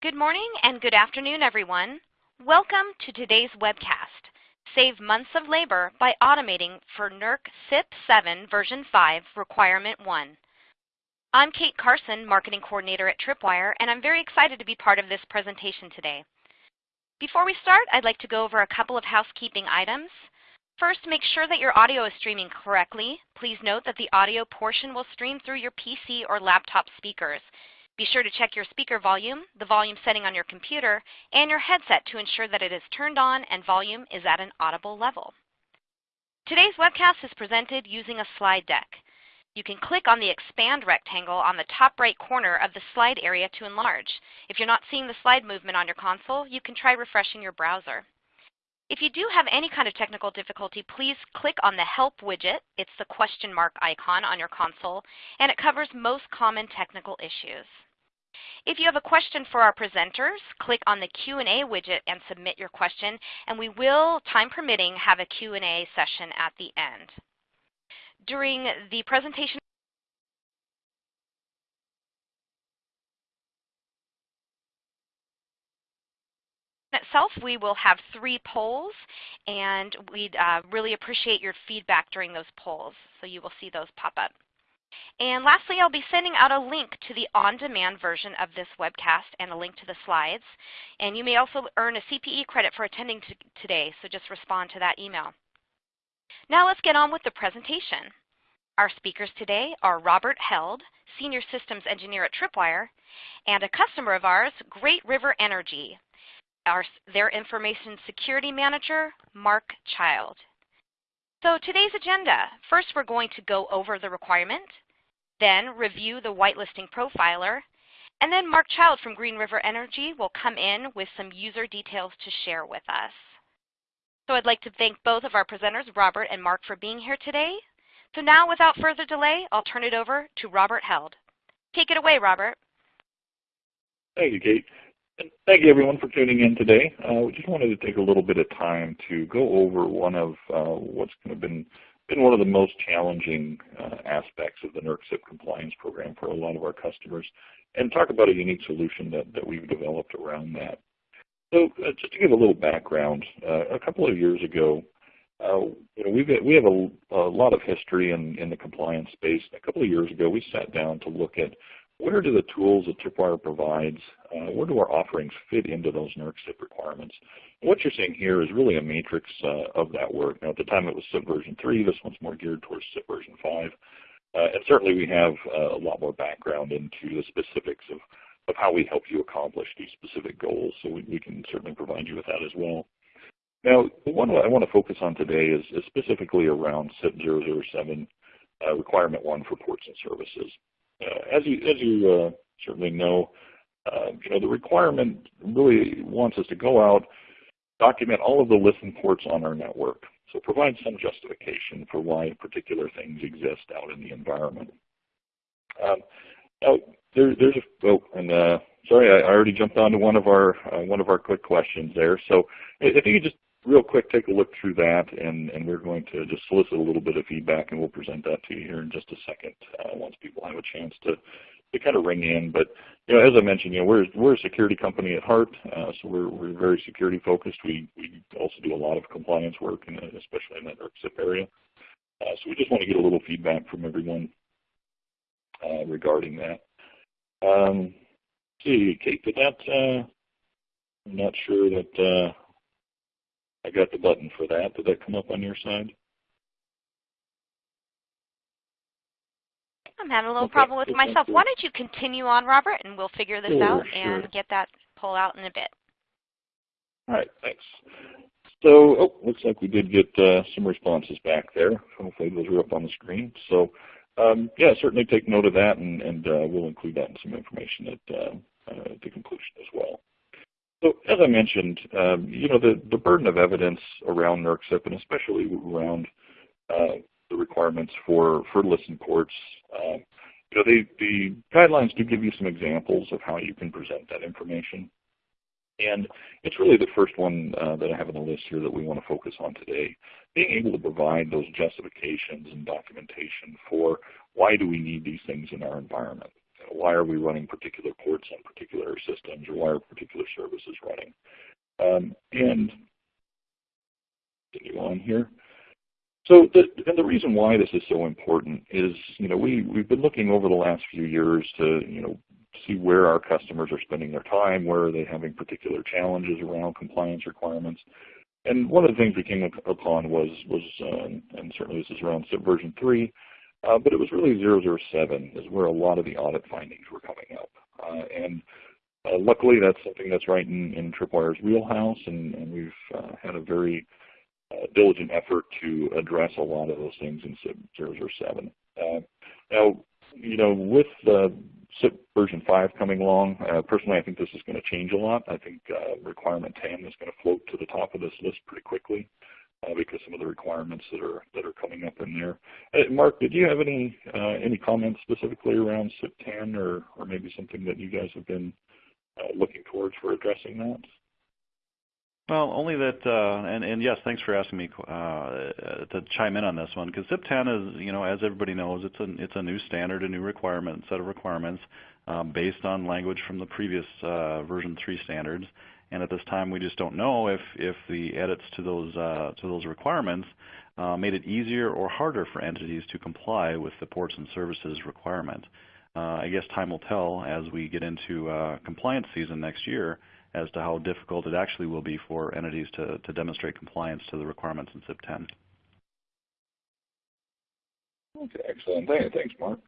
Good morning and good afternoon, everyone. Welcome to today's webcast, Save Months of Labor by Automating for NERC CIP 7 version 5 requirement 1. I'm Kate Carson, Marketing Coordinator at Tripwire, and I'm very excited to be part of this presentation today. Before we start, I'd like to go over a couple of housekeeping items. First, make sure that your audio is streaming correctly. Please note that the audio portion will stream through your PC or laptop speakers. Be sure to check your speaker volume, the volume setting on your computer, and your headset to ensure that it is turned on and volume is at an audible level. Today's webcast is presented using a slide deck. You can click on the expand rectangle on the top right corner of the slide area to enlarge. If you're not seeing the slide movement on your console, you can try refreshing your browser. If you do have any kind of technical difficulty, please click on the Help widget. It's the question mark icon on your console, and it covers most common technical issues. If you have a question for our presenters, click on the Q&A widget and submit your question, and we will, time permitting, have a Q&A session at the end. During the presentation itself, we will have three polls, and we'd uh, really appreciate your feedback during those polls. So you will see those pop up. And lastly, I'll be sending out a link to the on-demand version of this webcast and a link to the slides. And you may also earn a CPE credit for attending today, so just respond to that email. Now let's get on with the presentation. Our speakers today are Robert Held, Senior Systems Engineer at Tripwire, and a customer of ours, Great River Energy, our, their Information Security Manager, Mark Child. So today's agenda, first we're going to go over the requirement, then review the whitelisting profiler, and then Mark Child from Great River Energy will come in with some user details to share with us. So I'd like to thank both of our presenters, Robert and Mark, for being here today. So now, without further delay, I'll turn it over to Robert Held. Take it away, Robert. Thank you, Kate. Thank you everyone for tuning in today. Uh, we just wanted to take a little bit of time to go over one of uh, what's kind of been been one of the most challenging uh, aspects of the NERC CIP compliance program for a lot of our customers and talk about a unique solution that, that we've developed around that. So uh, just to give a little background, uh, a couple of years ago, uh, you know, we've, we have a, a, lot of history in, in the compliance space. A couple of years ago, we sat down to look at where do the tools that Tripwire provides, uh, where do our offerings fit into those NERC requirements? What you're seeing here is really a matrix uh, of that work. Now at the time it was CIP version 3, this one's more geared towards CIP version 5. Uh, and certainly we have uh, a lot more background into the specifics of, of how we help you accomplish these specific goals, so we, we can certainly provide you with that as well. Now, the one I want to focus on today is, is specifically around CIP 007 uh, requirement 1 for ports and services. Uh, as you, as you uh, certainly know, uh, you know, the requirement really wants us to go out, document all of the listen ports on our network. So provide some justification for why particular things exist out in the environment. Um, now, there, there's a, oh, and uh, sorry, I, already jumped onto one of our uh, one of our quick questions there. So if you could just real quick take a look through that, and, and we're going to just solicit a little bit of feedback, and we'll present that to you here in just a second uh, once people have a chance to, to kind of ring in. But you know, as I mentioned, you know, we're we're a security company at heart, uh, so we're we're very security focused. We we also do a lot of compliance work, and especially in that CIP area. Uh, so we just want to get a little feedback from everyone uh, regarding that. Um, see, Kate, did that? Uh, I'm not sure that. Uh, I got the button for that. Did that come up on your side? I'm having a little okay. problem with myself. Why don't you continue on, Robert, and we'll figure this sure, out sure. and get that pull out in a bit. All right, thanks. So, oh, looks like we did get uh, some responses back there. Hopefully those are up on the screen. So, um, yeah, certainly take note of that, and, and uh, we'll include that in some information at, uh, uh at the conclusion as well. So as I mentioned, um, you know, the, the burden of evidence around NERC CIP and especially around uh, the requirements for, for listen ports, uh, you know, they, the guidelines do give you some examples of how you can present that information. And it's really the first one uh, that I have on the list here that we want to focus on today, being able to provide those justifications and documentation for why do we need these things in our environment. Why are we running particular ports on particular systems or why are particular services running. Um, and continue on here. So the, and the reason why this is so important is, you know, we, we've been looking over the last few years to, you know, see where our customers are spending their time, where are they having particular challenges around compliance requirements. And one of the things we came upon was, was uh, and certainly this is around CIP version 3, uh, but it was really 007 is where a lot of the audit findings were coming up. Uh, and uh, luckily that's something that's right in, in Tripwire's wheelhouse, and, and we've uh, had a very uh, diligent effort to address a lot of those things in CIP 007. now, you know, with CIP version 5 coming along, uh, personally I think this is going to change a lot. I think uh, requirement 10 is going to float to the top of this list pretty quickly uh, because some of the requirements that are that are coming up in there. Uh, Mark, did you have any uh, any comments specifically around CIP 10 or, or maybe something that you guys have been uh, looking towards for addressing that? Well, only that, uh, and, and, yes, thanks for asking me to chime in on this one, because CIP 10 is, you know, as everybody knows, it's a, it's a new standard, a new requirement, set of requirements based on language from the previous version 3 standards. And at this time, we just don't know if, if the edits to those, uh, to those requirements uh, made it easier or harder for entities to comply with the ports and services requirement. Uh, I guess time will tell as we get into compliance season next year as to how difficult it actually will be for entities to, to demonstrate compliance to the requirements in CIP 10. Okay, excellent. Thanks, Mark.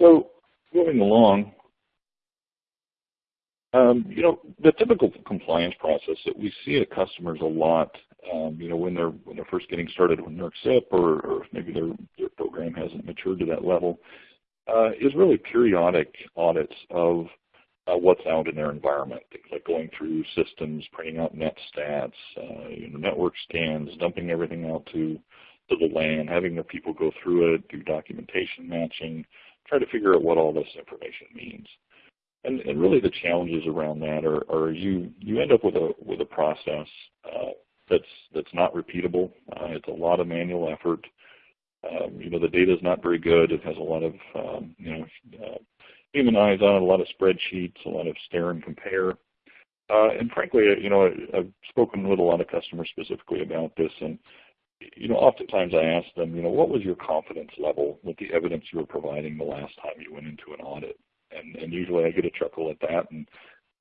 So moving along, um, you know, the typical compliance process that we see at customers a lot, um, you know, when they're when they're first getting started with NERC CIP or, or maybe their, their program hasn't matured to that level, uh, is really periodic audits of uh, what's out in their environment. Things like going through systems, printing out net stats, uh, you know, network scans, dumping everything out to, to the LAN, having the people go through it, do documentation matching, try to figure out what all this information means. And, and really the challenges around that are, are you, you end up with a, with a process uh, that's, that's not repeatable. Uh, it's a lot of manual effort. Um, you know, the data is not very good. It has a lot of, um, you know, uh, human eyes on it, a lot of spreadsheets, a lot of stare and compare. Uh, and frankly, you know, I've spoken with a lot of customers specifically about this, and you know, oftentimes I ask them, you know, what was your confidence level with the evidence you were providing the last time you went into an audit? And, and usually I get a chuckle at that, and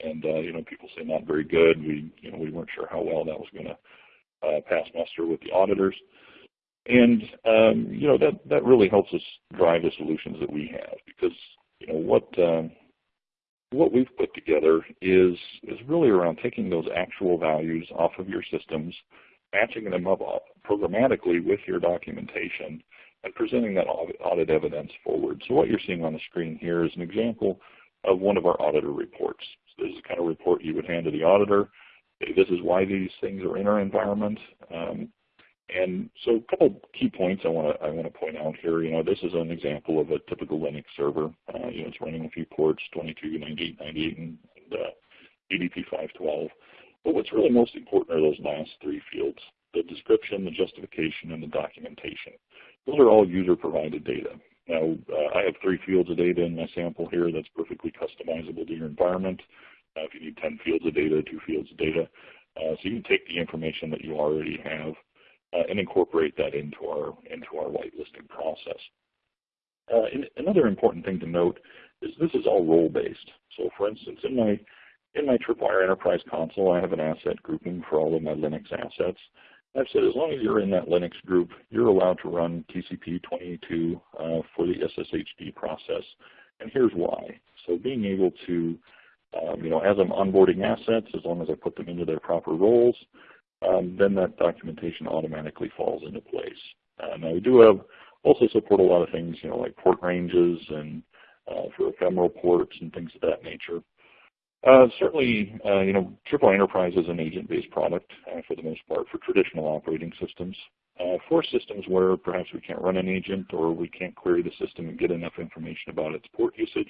and uh, you know, people say not very good. We you know we weren't sure how well that was going to uh, pass muster with the auditors. And um, you know that that really helps us drive the solutions that we have because you know what um, what we've put together is is really around taking those actual values off of your systems, matching them up programmatically with your documentation, and presenting that audit evidence forward. So what you're seeing on the screen here is an example of one of our auditor reports. So this is the kind of report you would hand to the auditor. This is why these things are in our environment. Um, and so a couple key points I want to I want to point out here. You know, this is an example of a typical Linux server. Uh, you know, it's running a few ports, 22, 98, 98, and, and uh, UDP 512. But what's really most important are those last three fields: the description, the justification, and the documentation. Those are all user-provided data. Now, uh, I have three fields of data in my sample here that's perfectly customizable to your environment. Uh, if you need 10 fields of data, two fields of data. Uh, so you can take the information that you already have uh, and incorporate that into our into our whitelisting process. Uh, another important thing to note is this is all role-based. So for instance, in my in my Tripwire Enterprise console, I have an asset grouping for all of my Linux assets. I've said as long as you're in that Linux group, you're allowed to run TCP 22 uh, for the SSHD process. And here's why. So being able to, um, you know, as I'm onboarding assets, as long as I put them into their proper roles, um, then that documentation automatically falls into place. Uh, now we do have also support a lot of things, you know, like port ranges and uh, for ephemeral ports and things of that nature. Uh, certainly, uh, you know, Tripwire Enterprise is an agent-based product uh, for the most part for traditional operating systems. Uh, for systems where perhaps we can't run an agent or we can't query the system and get enough information about its port usage,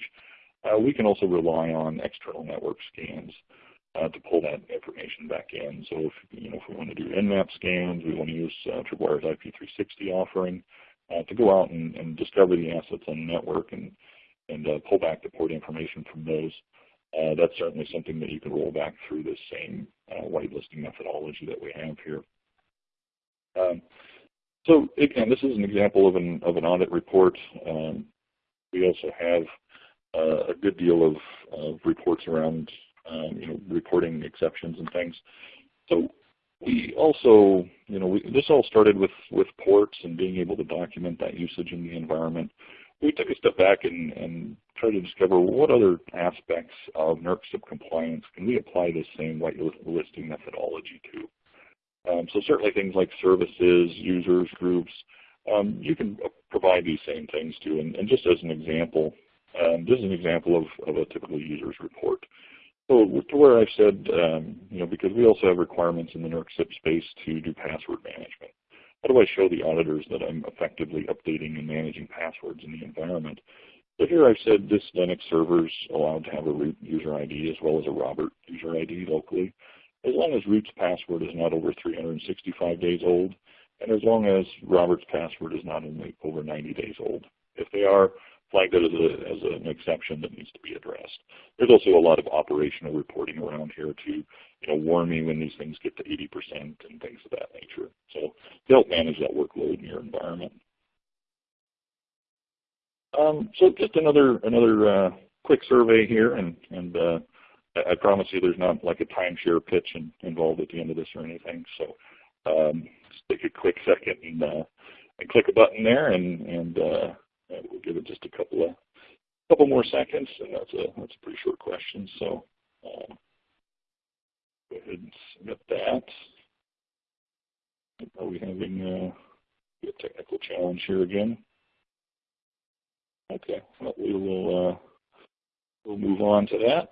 we can also rely on external network scans uh, to pull that information back in. So if, you know, if we want to do Nmap scans, we want to use uh, Tripwire's IP360 offering uh, to go out and, and, discover the assets on the network and, and uh, pull back the port information from those, uh, that's certainly something that you can roll back through the same uh, whitelisting methodology that we have here. Um, so again, this is an example of an, of an audit report. Um, we also have uh, a good deal of, of reports around um, you know, reporting exceptions and things. So we also, you know, we, this all started with, with ports and being able to document that usage in the environment. We took a step back and, and tried to discover what other aspects of NERC CIP compliance can we apply this same white listing methodology to. Um, so certainly things like services, users, groups, um, you can provide these same things to. And, and just as an example, um, this is an example of, of a typical user's report. So to where I've said, um, you know, because we also have requirements in the NERC CIP space to do password management. How do I show the auditors that I'm effectively updating and managing passwords in the environment? So here I've said this Linux server is allowed to have a root user ID as well as a Robert user ID locally, as long as root's password is not over 365 days old, and as long as Robert's password is not only over 90 days old. If they are, flag that as, a, as an exception that needs to be addressed. There's also a lot of operational reporting around here to you know, warn me when these things get to 80% and things of that nature. So to help manage that workload in your environment. Um, so just another another uh, quick survey here, and, and uh, I, promise you there's not like a timeshare pitch in, involved at the end of this or anything. So um, just take a quick second and, uh, and click a button there, and, and uh, we'll give it just a couple of couple more seconds, and that's a that's a pretty short question. So um, go ahead and submit that. Are we having uh, a technical challenge here again? Okay, well, we will uh, we'll move on to that.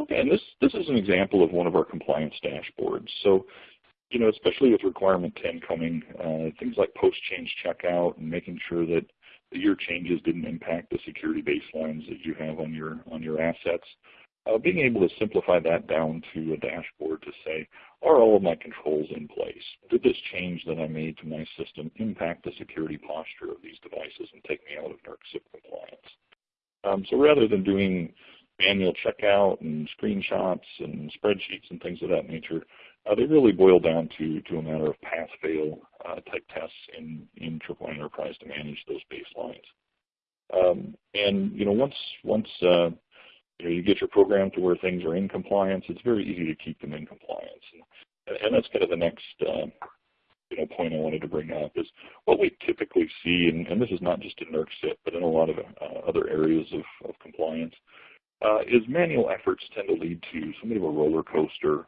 Okay, and this this is an example of one of our compliance dashboards. So you know, especially with requirement 10 coming, uh, things like post-change checkout and making sure that, that your changes didn't impact the security baselines that you have on your on your assets. Uh, being able to simplify that down to a dashboard to say, are all of my controls in place? Did this change that I made to my system impact the security posture of these devices and take me out of NERC CIP compliance? Um, so rather than doing manual checkout and screenshots and spreadsheets and things of that nature, uh, they really boil down to, to a matter of pass-fail uh, type tests in, in Tripwire Enterprise to manage those baselines. Um, and you know, once once uh, you, know, you get your program to where things are in compliance, it's very easy to keep them in compliance. And, and that's kind of the next uh, you know, point I wanted to bring up is what we typically see, and, and this is not just in NERC but in a lot of uh, other areas of, of compliance, uh, is manual efforts tend to lead to somewhat of a roller coaster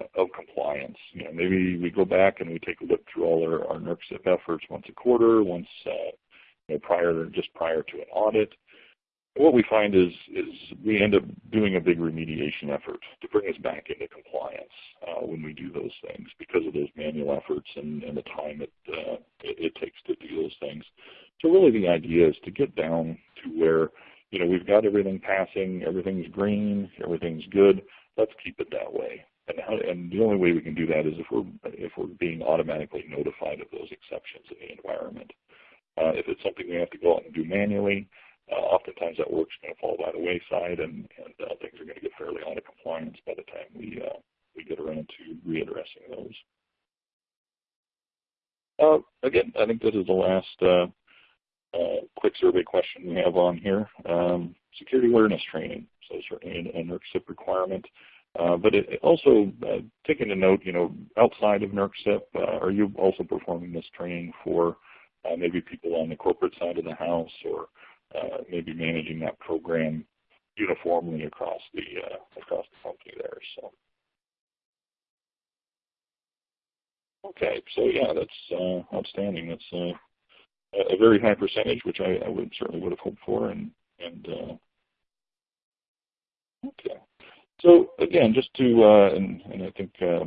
of compliance. You know, maybe we go back and we take a look through all our, our NERC CIP efforts once a quarter, once uh, you know, prior just prior to an audit. what we find is is we end up doing a big remediation effort to bring us back into compliance uh, when we do those things because of those manual efforts and, and the time it, uh, it, it takes to do those things. So really the idea is to get down to where you know we've got everything passing, everything's green, everything's good. Let's keep it that way. And, how, and the only way we can do that is if we're if we're being automatically notified of those exceptions in the environment. Uh, if it's something we have to go out and do manually, uh, oftentimes that work's going to fall by the wayside, and, and uh, things are going to get fairly out of compliance by the time we uh, we get around to readdressing those. Uh, again, I think this is the last uh, quick survey question we have on here. Um, security awareness training, so certainly an, an NERC requirement. Uh, but it, also uh, taking a note, you know, outside of NERC CIP, uh, are you also performing this training for uh, maybe people on the corporate side of the house or uh, maybe managing that program uniformly across the across the company there? So. Okay, so yeah, that's outstanding. That's a very high percentage, which I, I, would certainly would have hoped for, and and okay. So again, just to, uh, and, and, I think uh,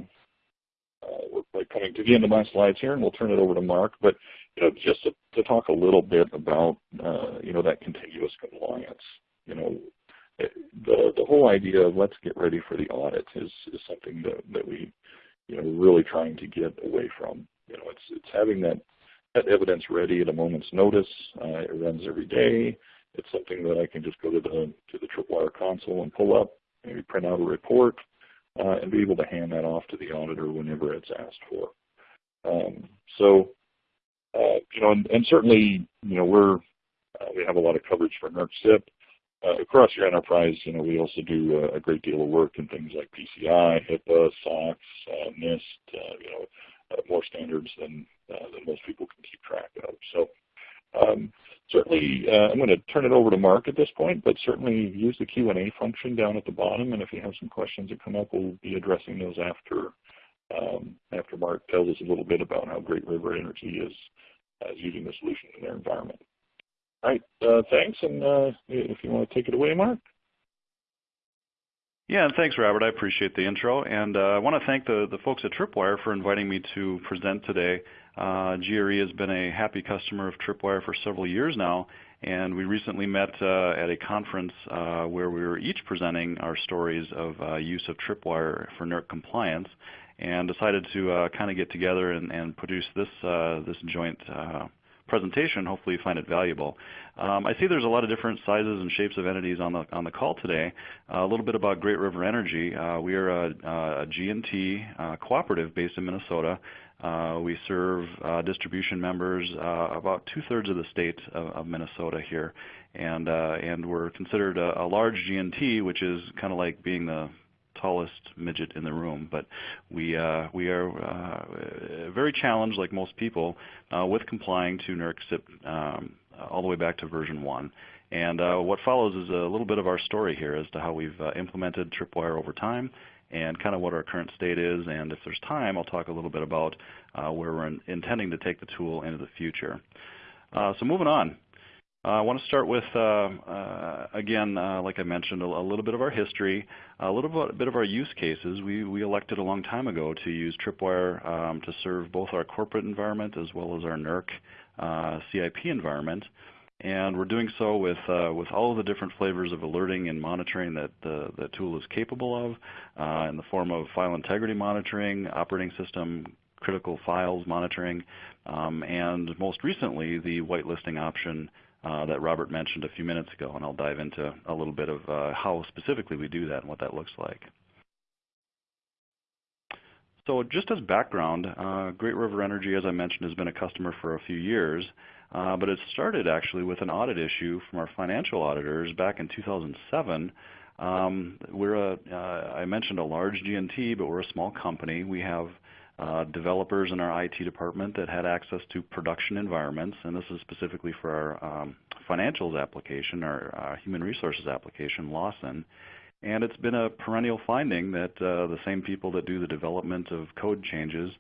uh, we're coming to the end of my slides here, and we'll turn it over to Mark. But you know, just to, to talk a little bit about uh, you know that continuous compliance. You know, it, the the whole idea of let's get ready for the audit is is something that that we you know really trying to get away from. You know, it's it's having that that evidence ready at a moment's notice. Uh, it runs every day. It's something that I can just go to the to the Tripwire console and pull up, maybe print out a report, uh, and be able to hand that off to the auditor whenever it's asked for. Um, so, uh, you know, and, and, certainly, you know, we're uh, we have a lot of coverage for NERC CIP. Uh, across your enterprise, you know, we also do a, a, great deal of work in things like PCI, HIPAA, SOX, uh, NIST, uh, you know, more standards than than most people can keep track of. So. Certainly, uh, I'm going to turn it over to Mark at this point, but certainly use the Q&A function down at the bottom, and if you have some questions that come up, we'll be addressing those after um, after Mark tells us a little bit about how Great River Energy is, uh, using the solution in their environment. All right, uh, thanks, and uh, if you want to take it away, Mark. Yeah, and thanks, Robert. I appreciate the intro, and uh, I want to thank the, the folks at Tripwire for inviting me to present today. Uh, GRE has been a happy customer of Tripwire for several years now, and we recently met uh, at a conference uh, where we were each presenting our stories of uh, use of Tripwire for NERC compliance and decided to uh, kind of get together and, and produce this, uh, this joint presentation. Hopefully you find it valuable. Um, I see there's a lot of different sizes and shapes of entities on the, on the call today. Uh, a little bit about Great River Energy. Uh, we are a, a G&T uh, cooperative based in Minnesota. Uh, we serve uh, distribution members uh, about two-thirds of the state of, of, Minnesota here. And, and we're considered a, a large G&T, which is kind of like being the tallest midget in the room, but we uh, we are uh, very challenged, like most people, uh, with complying to NERC CIP um, all the way back to version one. And uh, what follows is a little bit of our story here as to how we've implemented Tripwire over time and kind of what our current state is. And if there's time, I'll talk a little bit about where we're in intending to take the tool into the future. so moving on. Uh, I want to start with, uh, uh, again, like I mentioned, a, a, little bit of our history, a little bit, bit, of our use cases. We, we elected a long time ago to use Tripwire um, to serve both our corporate environment as well as our NERC CIP environment. And we're doing so with, uh, with all of the different flavors of alerting and monitoring that the, the tool is capable of uh, in the form of file integrity monitoring, operating system critical files monitoring, um, and most recently the whitelisting option uh, that Robert mentioned a few minutes ago, and I'll dive into a little bit of uh, how specifically we do that and what that looks like. So just as background, uh, Great River Energy, as I mentioned, has been a customer for a few years, uh, but it started actually with an audit issue from our financial auditors back in 2007. Um, we're a, uh, I mentioned a large G&T, but we're a small company. We have uh, developers in our IT department that had access to production environments, and this is specifically for our um, financials application, our uh, human resources application, Lawson. And it's been a perennial finding that uh, the same people that do the development of code changes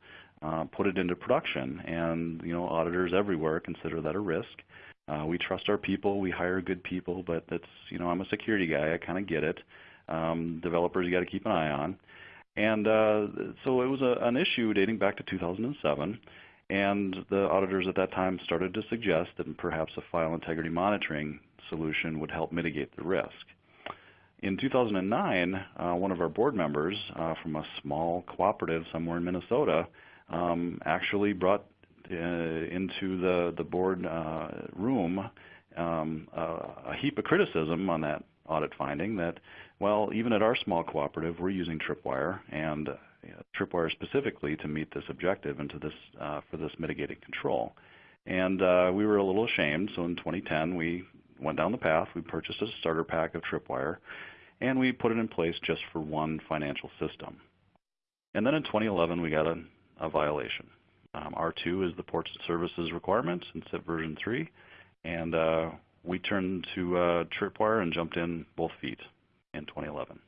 uh, put it into production. And you know, auditors everywhere consider that a risk. Uh, we trust our people. We hire good people, but that's you know, I'm a security guy. I kind of get it. Um, developers you got to keep an eye on. And uh, so it was a, an issue dating back to 2007. And the auditors at that time started to suggest that perhaps a file integrity monitoring solution would help mitigate the risk. In 2009, uh, one of our board members uh, from a small cooperative somewhere in Minnesota um, actually brought uh, into the, the board uh, room um, a heap of criticism on that audit finding that well, even at our small cooperative, we're using Tripwire and uh, Tripwire specifically to meet this objective and to this uh, for this mitigated control. And uh, we were a little ashamed, so in 2010 we went down the path. We purchased a starter pack of Tripwire, and we put it in place just for one financial system. And then in 2011 we got a, a violation. Um, R2 is the ports and services requirement in CIP version 3, and uh, we turned to uh, Tripwire and jumped in both feet in 2011.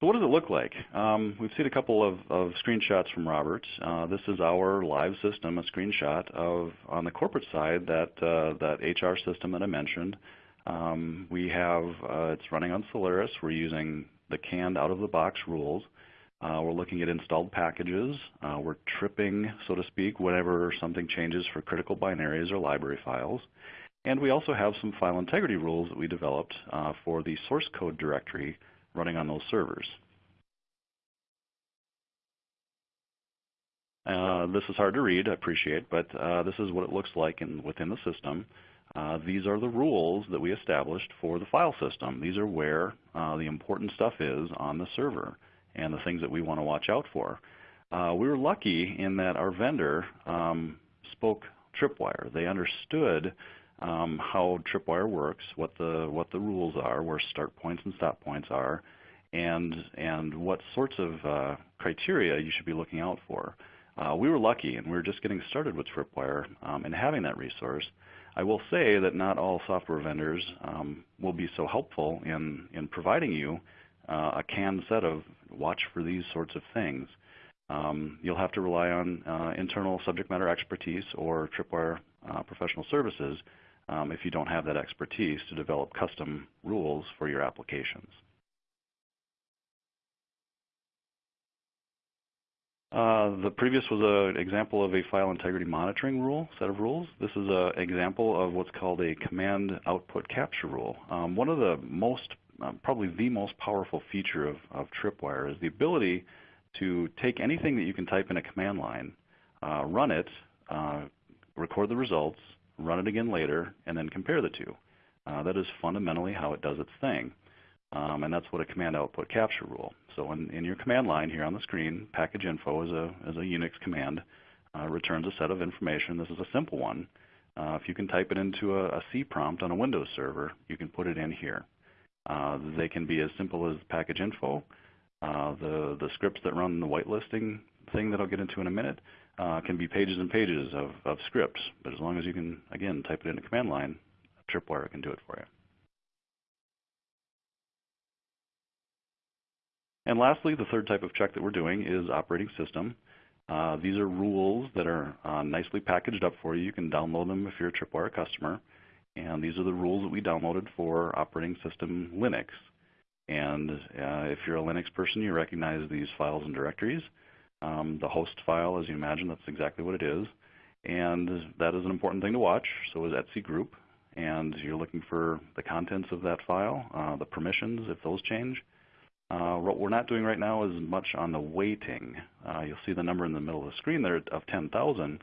So what does it look like? Um, we've seen a couple of, of screenshots from Robert. Uh, this is our live system, a screenshot of, on the corporate side, that, uh, that HR system that I mentioned. Um, we have, uh, it's running on Solaris. We're using the canned out-of-the-box rules. Uh, we're looking at installed packages. Uh, we're tripping, so to speak, whenever something changes for critical binaries or library files. And we also have some file integrity rules that we developed uh, for the source code directory running on those servers. Uh, this is hard to read, I appreciate, but uh, this is what it looks like in, within the system. Uh, these are the rules that we established for the file system. These are where uh, the important stuff is on the server and the things that we want to watch out for. Uh, we were lucky in that our vendor um, spoke Tripwire. They understood um, how Tripwire works, what the what the rules are, where start points and stop points are, and and what sorts of uh, criteria you should be looking out for. Uh, we were lucky, and we were just getting started with Tripwire um, and having that resource. I will say that not all software vendors um, will be so helpful in in providing you uh, a canned set of watch for these sorts of things. Um, you'll have to rely on uh, internal subject matter expertise or Tripwire uh, professional services um, if you don't have that expertise to develop custom rules for your applications. Uh, the previous was an example of a file integrity monitoring rule, set of rules. This is an example of what's called a command output capture rule. Um, one of the most, um, probably the most powerful feature of, of Tripwire is the ability to take anything that you can type in a command line, uh, run it, uh, record the results, run it again later, and then compare the two. Uh, that is fundamentally how it does its thing. Um, and that's what a command output capture rule. So in, in, your command line here on the screen, package info is a, is a Unix command, uh, returns a set of information. This is a simple one. Uh, if you can type it into a, a, C prompt on a Windows server, you can put it in here. Uh, they can be as simple as package info. Uh, the, the scripts that run the whitelisting thing that I'll get into in a minute uh, can be pages and pages of, of scripts. But as long as you can, again, type it in a command line, Tripwire can do it for you. And lastly, the third type of check that we're doing is operating system. Uh, these are rules that are uh, nicely packaged up for you. You can download them if you're a Tripwire customer. And these are the rules that we downloaded for operating system Linux. And uh, if you're a Linux person, you recognize these files and directories. Um, the host file, as you imagine, that's exactly what it is. And that is an important thing to watch. So is etc group. And you're looking for the contents of that file, uh, the permissions, if those change. Uh, what we're not doing right now is much on the weighting. Uh, you'll see the number in the middle of the screen there of 10,000.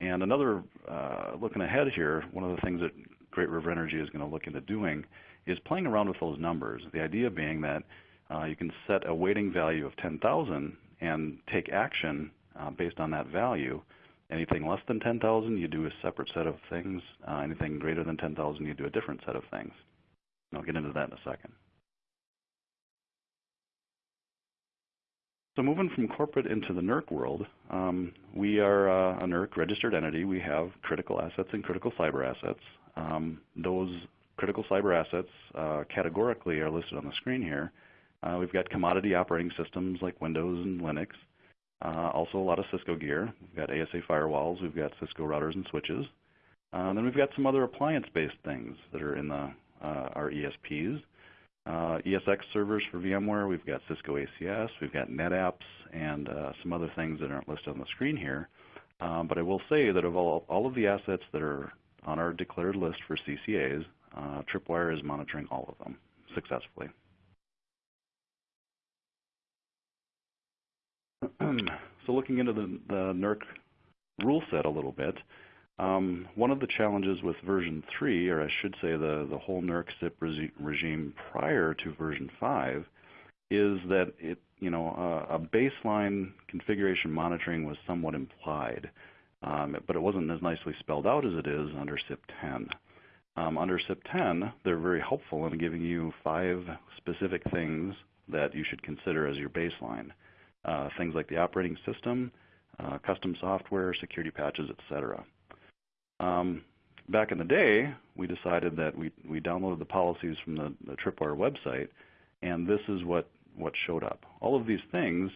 And another, uh, looking ahead here, one of the things that Great River Energy is going to look into doing is playing around with those numbers. The idea being that uh, you can set a weighting value of 10,000 and take action uh, based on that value. Anything less than 10,000, you do a separate set of things. Uh, anything greater than 10,000, you do a different set of things. And I'll get into that in a second. So moving from corporate into the NERC world, um, we are uh, a NERC registered entity. We have critical assets and critical cyber assets. Um, those critical cyber assets uh, categorically are listed on the screen here. Uh, we've got commodity operating systems like Windows and Linux. Uh, also a lot of Cisco gear. We've got ASA firewalls. We've got Cisco routers and switches. Uh, and then we've got some other appliance-based things that are in the, uh, our ESPs. Uh, ESX servers for VMware. We've got Cisco ACS. We've got NetApps and uh, some other things that aren't listed on the screen here. Um, but I will say that of all, all of the assets that are on our declared list for CCAs, Tripwire is monitoring all of them successfully. So looking into the, the NERC rule set a little bit, um, one of the challenges with version 3, or I should say the, the whole NERC CIP regime prior to version 5, is that it, you know, uh, a baseline configuration monitoring was somewhat implied, um, but it wasn't as nicely spelled out as it is under CIP 10. Um, under CIP 10, they're very helpful in giving you five specific things that you should consider as your baseline things like the operating system, uh, custom software, security patches, etc. Um, back in the day, we decided that we, we downloaded the policies from the, the Tripwire website, and this is what, what showed up. All of these things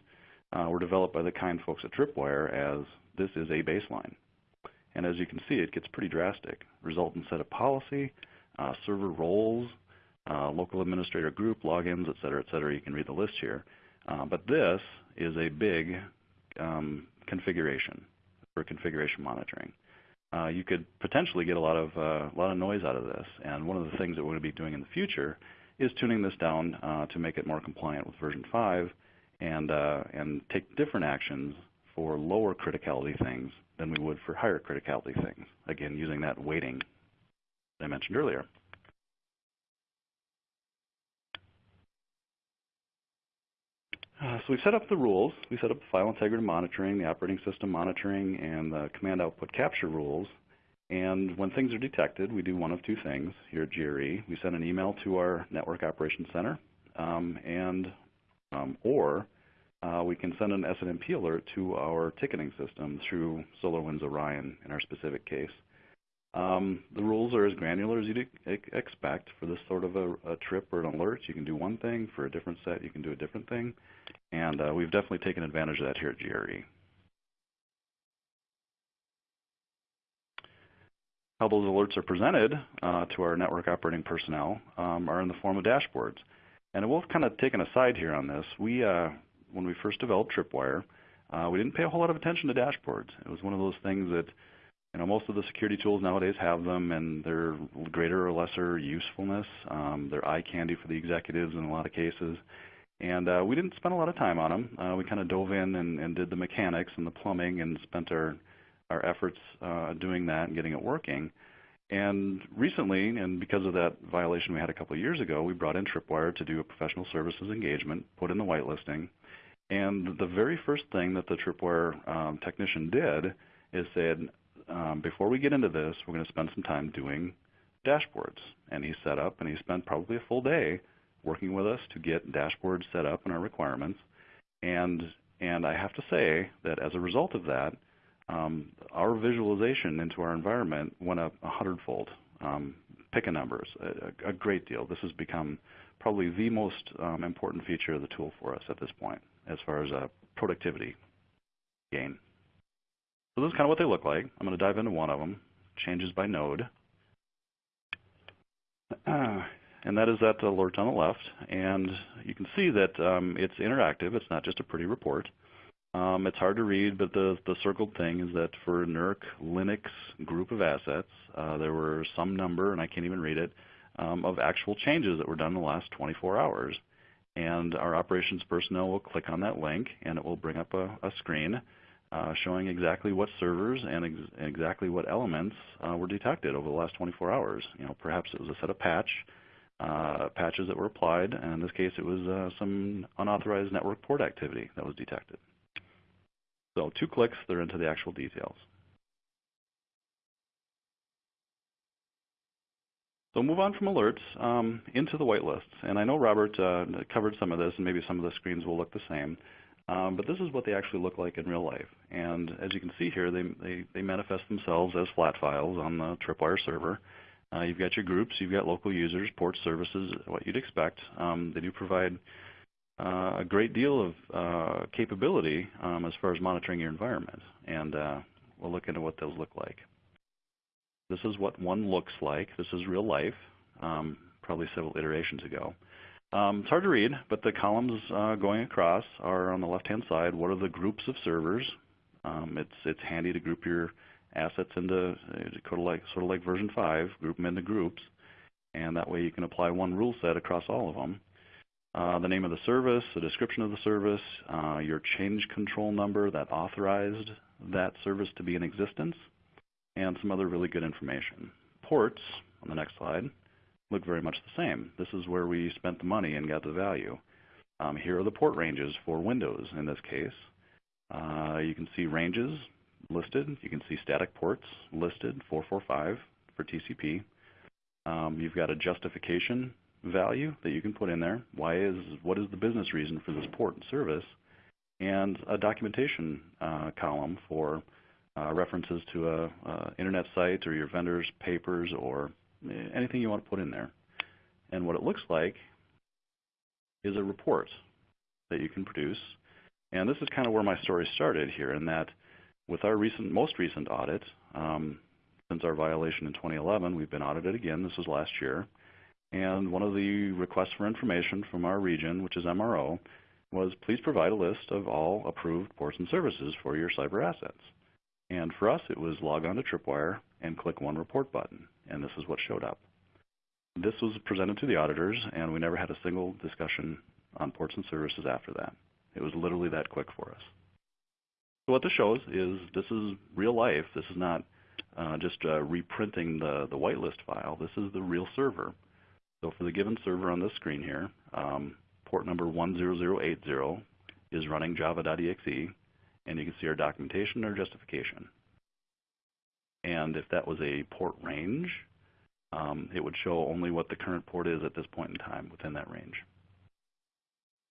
uh, were developed by the kind folks at Tripwire as this is a baseline. And as you can see, it gets pretty drastic. Resultant set of policy, uh, server roles, uh, local administrator group, logins, et cetera, et cetera. You can read the list here. Uh, but this is a big um, configuration for configuration monitoring. Uh, you could potentially get a lot of uh, a lot of noise out of this, and one of the things that we're going to be doing in the future is tuning this down uh, to make it more compliant with version 5 and uh, and take different actions for lower criticality things than we would for higher criticality things. Again, using that weighting that I mentioned earlier. Uh, so we've set up the rules. We set up the file integrity monitoring, the operating system monitoring, and the command output capture rules. And when things are detected, we do one of two things here at GRE. We send an email to our Network Operations Center, um, and um, or uh, we can send an SNMP alert to our ticketing system through SolarWinds Orion in our specific case. Um, the rules are as granular as you'd expect for this sort of a, a, trip or an alert. You can do one thing. For a different set, you can do a different thing. And uh, we've definitely taken advantage of that here at GRE. How those alerts are presented uh, to our network operating personnel um, are in the form of dashboards. And we'll kind of take an aside here on this. We, uh, when we first developed Tripwire, uh, we didn't pay a whole lot of attention to dashboards. It was one of those things that you know, most of the security tools nowadays have them, and they're greater or lesser usefulness. Um, they're eye candy for the executives in a lot of cases. And uh, we didn't spend a lot of time on them. Uh, we kind of dove in and, and, did the mechanics and the plumbing and spent our, our efforts uh, doing that and getting it working. And recently, and because of that violation we had a couple of years ago, we brought in Tripwire to do a professional services engagement, put in the whitelisting. And the very first thing that the Tripwire um, technician did is said, um, before we get into this, we're going to spend some time doing dashboards. And he set up, and he spent probably a full day working with us to get dashboards set up in our requirements. And, and I have to say that as a result of that, um, our visualization into our environment went up a hundredfold. Um, pick a numbers, a, a, great deal. This has become probably the most um, important feature of the tool for us at this point as far as uh, productivity gain. So this is kind of what they look like. I'm going to dive into one of them, changes by node. and that is that alert on the left. And you can see that um, it's interactive. It's not just a pretty report. Um, it's hard to read, but the, the circled thing is that for NERC Linux group of assets, uh, there were some number, and I can't even read it, um, of actual changes that were done in the last 24 hours. And our operations personnel will click on that link, and it will bring up a, a screen showing exactly what servers and ex exactly what elements uh, were detected over the last 24 hours. You know, perhaps it was a set of patch uh, patches that were applied, and in this case it was uh, some unauthorized network port activity that was detected. So two clicks, they're into the actual details. So move on from alerts um, into the whitelists. And I know Robert uh, covered some of this, and maybe some of the screens will look the same. Um, but this is what they actually look like in real life. And as you can see here, they, they, they manifest themselves as flat files on the Tripwire server. Uh, you've got your groups, you've got local users, port services, what you'd expect. Um, they do provide uh, a great deal of uh, capability um, as far as monitoring your environment. And uh, we'll look into what those look like. This is what one looks like. This is real life, um, probably several iterations ago. Um, it's hard to read, but the columns uh, going across are on the left-hand side. What are the groups of servers? Um, it's it's handy to group your assets into uh, sort of like sort of like version five, group them into groups, and that way you can apply one rule set across all of them. Uh, the name of the service, the description of the service, uh, your change control number that authorized that service to be in existence, and some other really good information. Ports on the next slide look very much the same. This is where we spent the money and got the value. Um, here are the port ranges for Windows in this case. Uh, you can see ranges listed. You can see static ports listed, 445 for TCP. Um, you've got a justification value that you can put in there. Why is what is the business reason for this port and service? And a documentation uh, column for uh, references to a, a, internet site or your vendor's papers or anything you want to put in there. And what it looks like is a report that you can produce. And this is kind of where my story started here in that with our recent, most recent audit, um, since our violation in 2011, we've been audited again. This was last year. And one of the requests for information from our region, which is MRO, was please provide a list of all approved ports and services for your cyber assets. And for us, it was log on to Tripwire and click one report button and this is what showed up. This was presented to the auditors, and we never had a single discussion on ports and services after that. It was literally that quick for us. So what this shows is this is real life. This is not uh, just uh, reprinting the, the whitelist file. This is the real server. So for the given server on this screen here, um, port number 10080 is running java.exe, and you can see our documentation and our justification. And if that was a port range, um, it would show only what the current port is at this point in time within that range.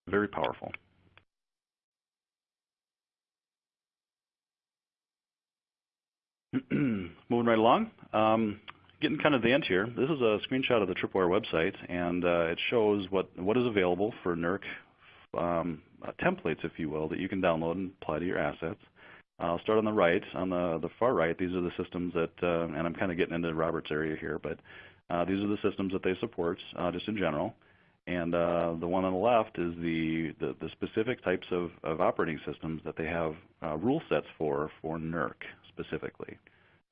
Very powerful. Moving right along, um, getting kind of the end here. This is a screenshot of the Tripwire website, and uh, it shows what, what is available for NERC um, uh, templates, if you will, that you can download and apply to your assets. I'll start on the right. On the, the far right, these are the systems that, uh, and I'm kind of getting into Robert's area here, but uh, these are the systems that they support uh, just in general. And uh, the one on the left is the, the, the specific types of, of, operating systems that they have uh, rule sets for, for NERC specifically.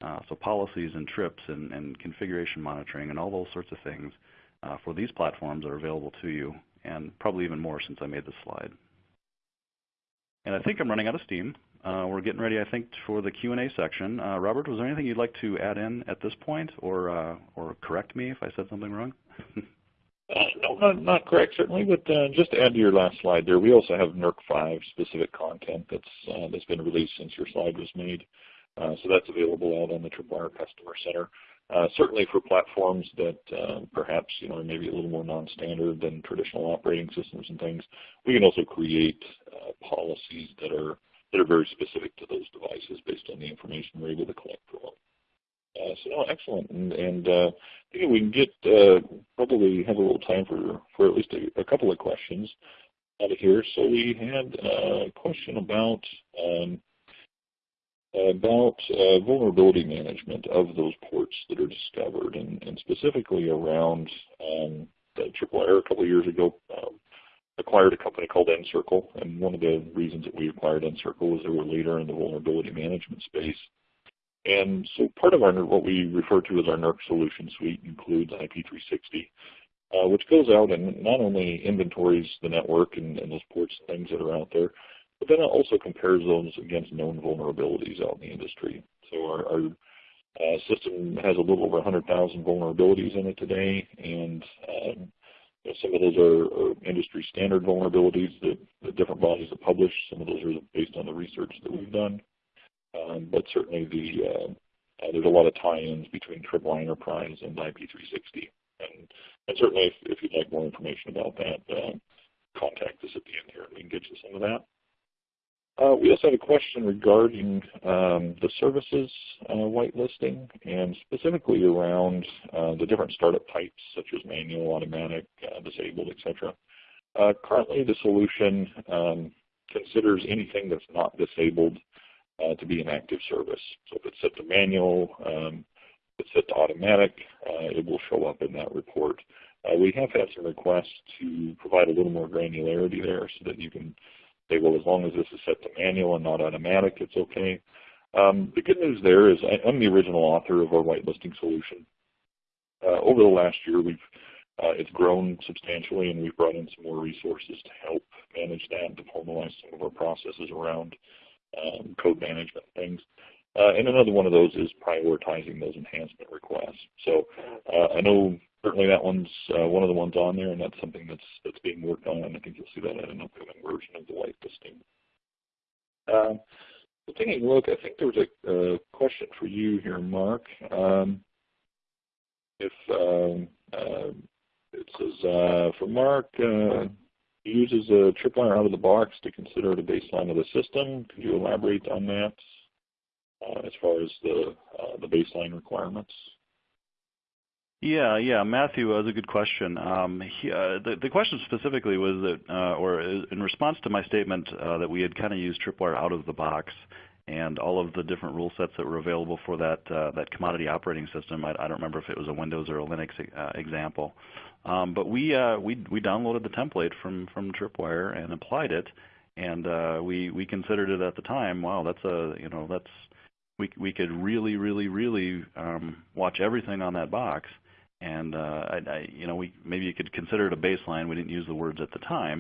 Uh, so policies and trips and, and, configuration monitoring and all those sorts of things for these platforms are available to you, and probably even more since I made this slide. And I think I'm running out of steam. Uh, we're getting ready, I think, for the Q&A section. Uh, Robert, was there anything you'd like to add in at this point, or uh, or correct me if I said something wrong? Uh, no, not, not, correct certainly, but uh, just to add to your last slide there, we also have NERC 5 specific content that's uh, that's been released since your slide was made. so that's available out on the Tripwire Customer Center. Certainly for platforms that perhaps you know are maybe a little more non-standard than traditional operating systems and things, we can also create policies that are that are very specific to those devices based on the information we're able to collect from them. Uh, so no, excellent, and, and uh, I think we can get uh, probably have a little time for for at least a, a, couple of questions out of here. So we had a question about um, about uh, vulnerability management of those ports that are discovered, and, and specifically around um, the Tripwire a couple of years ago um, acquired a company called nCircle, and one of the reasons that we acquired nCircle was they were a leader in the vulnerability management space. And so part of our what we refer to as our NERC solution suite includes IP360, uh, which goes out and not only inventories the network and, and those ports and things that are out there, but then it also compares those against known vulnerabilities out in the industry. So our, our uh, system has a little over 100,000 vulnerabilities in it today, and um, you know, some of those are, are, industry standard vulnerabilities that, that, different bodies have published. Some of those are based on the research that we've done. Um, but certainly the, uh, uh, there's a lot of tie-ins between Tripwire Enterprise and IP360. And, and certainly if, if, you'd like more information about that, uh, contact us at the end here and we can get you some of that. Uh, we also have a question regarding um, the services uh, whitelisting and specifically around uh, the different startup types such as manual, automatic, uh, disabled, etc. Uh, currently the solution um, considers anything that's not disabled uh, to be an active service. So if it's set to manual, um, if it's set to automatic, it will show up in that report. we have had some requests to provide a little more granularity there so that you can say, well, as long as this is set to manual and not automatic, it's okay. Um, the good news there is I, am the original author of our whitelisting solution. Uh, over the last year, we've uh, it's grown substantially, and we've brought in some more resources to help manage that and to formalize some of our processes around um, code management things. Uh, and another one of those is prioritizing those enhancement requests. So uh, I know certainly that one's uh, one of the ones on there, and that's something that's that's being worked on. And I think you'll see that in an upcoming version of the whitelisting. Um, so taking a look, I think there was a, a question for you here, Mark. Um, if um, uh, it says uh, for Mark, uh, uses a tripwire out of the box to consider the baseline of the system. Could you elaborate on that uh, as far as the uh, the baseline requirements? Yeah, yeah, Matthew, that was a good question. Um, he, uh, the, the question specifically was that, uh, or in response to my statement uh, that we had kind of used Tripwire out of the box and all of the different rule sets that were available for that uh, that commodity operating system. I, I, don't remember if it was a Windows or a Linux uh, example, um, but we uh, we we downloaded the template from from Tripwire and applied it, and we we considered it at the time. Wow, that's a you know that's we we could really really really um, watch everything on that box and uh, I, I, you know, we maybe you could consider it a baseline. We didn't use the words at the time,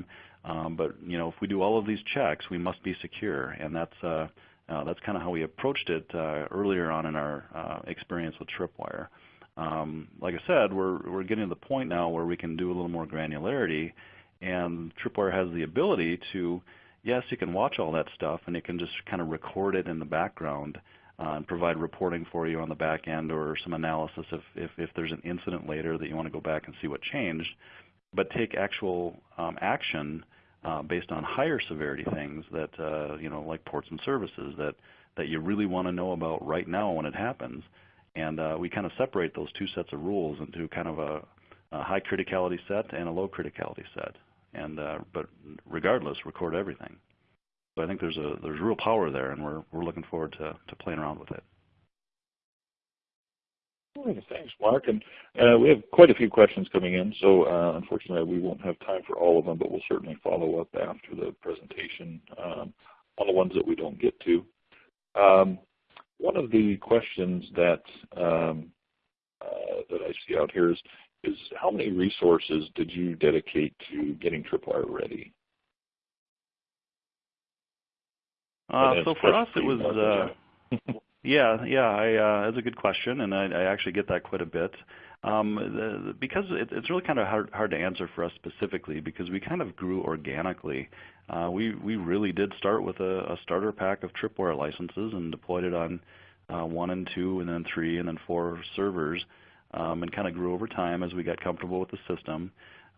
um, but you know, if we do all of these checks, we must be secure, and that's uh, Uh, that's kind of how we approached it uh, earlier on in our uh, experience with Tripwire. Um, like I said, we're, we're getting to the point now where we can do a little more granularity and Tripwire has the ability to, yes, you can watch all that stuff and it can just kind of record it in the background uh, and provide reporting for you on the back end or some analysis if, if, if there's an incident later that you want to go back and see what changed. But take actual um, action uh, based on higher severity things that, uh, you know, like ports and services that, that you really want to know about right now when it happens. And uh, we kind of separate those two sets of rules into kind of a, a high criticality set and a low criticality set. And uh, but regardless, record everything. So I think there's a there's real power there, and we're we're looking forward to to playing around with it. Thanks, Mark. And uh, we have quite a few questions coming in, so uh, unfortunately we won't have time for all of them, but we'll certainly follow up after the presentation um, on the ones that we don't get to. Um, one of the questions that um, uh, that I see out here is, is how many resources did you dedicate to getting Tripwire ready? So for us, it was uh, yeah, yeah. I, uh, that's a good question, and I, I actually get that quite a bit. Um, the, because it, it's really kind of hard, hard to answer for us specifically because we kind of grew organically. Uh, we we really did start with a, a, starter pack of Tripwire licenses and deployed it on uh, one and two, and then three, and then four servers, um, and kind of grew over time as we got comfortable with the system.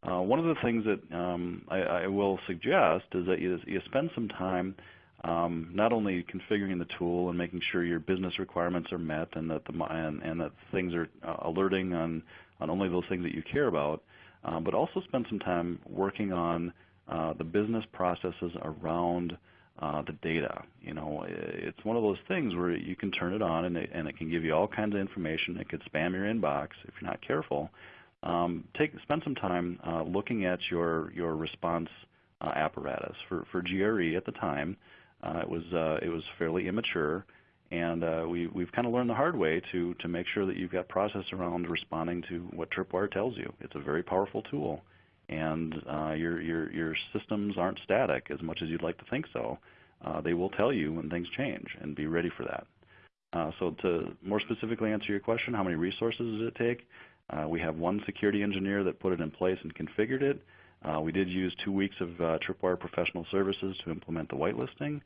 Uh, one of the things that um, I, I, will suggest is that you, you spend some time um, not only configuring the tool and making sure your business requirements are met and that the and, and that things are uh, alerting on on only those things that you care about, um, but also spend some time working on uh, the business processes around uh, the data. You know, it's one of those things where you can turn it on and it, and it can give you all kinds of information. It could spam your inbox if you're not careful. Um, take spend some time uh, looking at your your response uh, apparatus for for GRE at the time. Uh, it was uh, it was fairly immature, and uh, we we've kind of learned the hard way to to make sure that you've got process around responding to what Tripwire tells you. It's a very powerful tool, and uh, your your your systems aren't static as much as you'd like to think so. Uh, they will tell you when things change, and be ready for that. Uh, so to more specifically answer your question, how many resources does it take? we have one security engineer that put it in place and configured it. Uh, we did use two weeks of uh, Tripwire professional services to implement the whitelisting,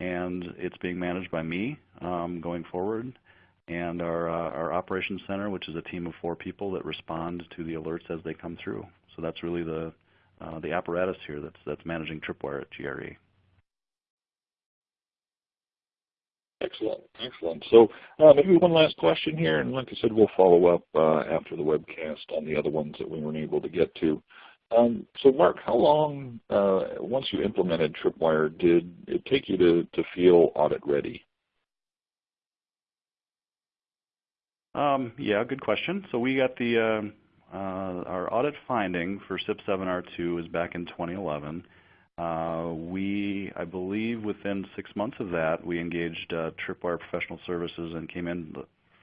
and it's being managed by me um, going forward, and our, uh, our operations center, which is a team of four people that respond to the alerts as they come through. So that's really the, uh, the apparatus here that's, that's managing Tripwire at GRE. Excellent, excellent. So uh, maybe one last question here, and like I said, we'll follow up uh, after the webcast on the other ones that we weren't able to get to. Um, so Mark, how long, uh, once you implemented Tripwire, did it take you to, to feel audit ready? Um, yeah, good question. So we got the, uh, uh, our audit finding for CIP 7R2 is back in 2011. Uh, we, I believe within six months of that, we engaged uh, Tripwire Professional Services and came in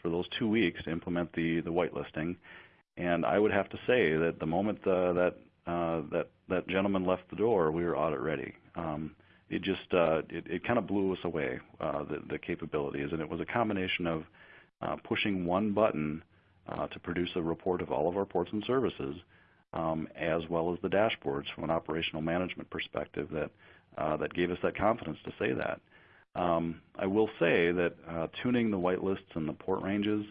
for those two weeks to implement the, the whitelisting. And I would have to say that the moment uh, that uh, that that gentleman left the door, we were audit ready. Um, it just uh, it, it kind of blew us away uh, the, the capabilities, and it was a combination of uh, pushing one button uh, to produce a report of all of our ports and services, um, as well as the dashboards from an operational management perspective that uh, that gave us that confidence to say that. Um, I will say that tuning the whitelists and the port ranges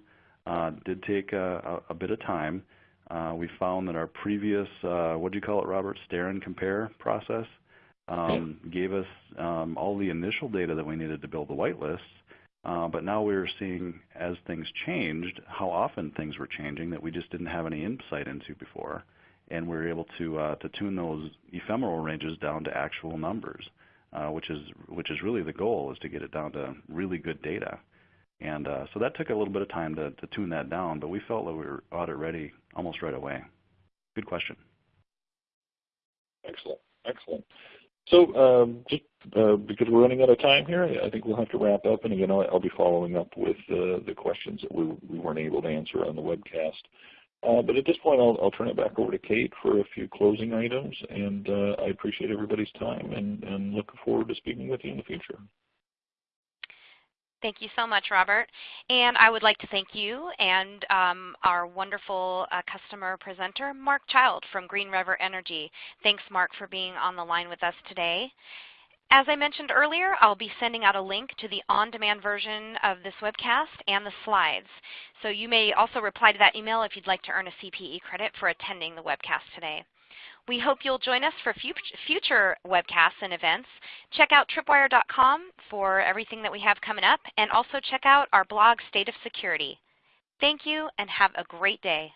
did take a, a, a bit of time. Uh, we found that our previous, uh, what do you call it, Robert, stare and compare process um, gave us um, all the initial data that we needed to build the whitelists. Uh, but now we're seeing, as things changed, how often things were changing that we just didn't have any insight into before. And we are able to, uh, to tune those ephemeral ranges down to actual numbers, uh, which, is, which is really the goal, is to get it down to really good data. And uh, so that took a little bit of time to, to tune that down, but we felt that we were audit ready almost right away. Good question. Excellent, excellent. So um, just uh, because we're running out of time here, I think we'll have to wrap up. And again, I'll, be following up with uh, the questions that we, we weren't able to answer on the webcast. Uh, but at this point, I'll, I'll, turn it back over to Kate for a few closing items. And uh, I appreciate everybody's time and, and looking forward to speaking with you in the future. Thank you so much, Robert. And I would like to thank you and um, our wonderful uh, customer presenter, Mark Child from Great River Energy. Thanks, Mark, for being on the line with us today. As I mentioned earlier, I'll be sending out a link to the on-demand version of this webcast and the slides. So you may also reply to that email if you'd like to earn a CPE credit for attending the webcast today. We hope you'll join us for future webcasts and events. Check out tripwire.com for everything that we have coming up, and also check out our blog, State of Security. Thank you, and have a great day.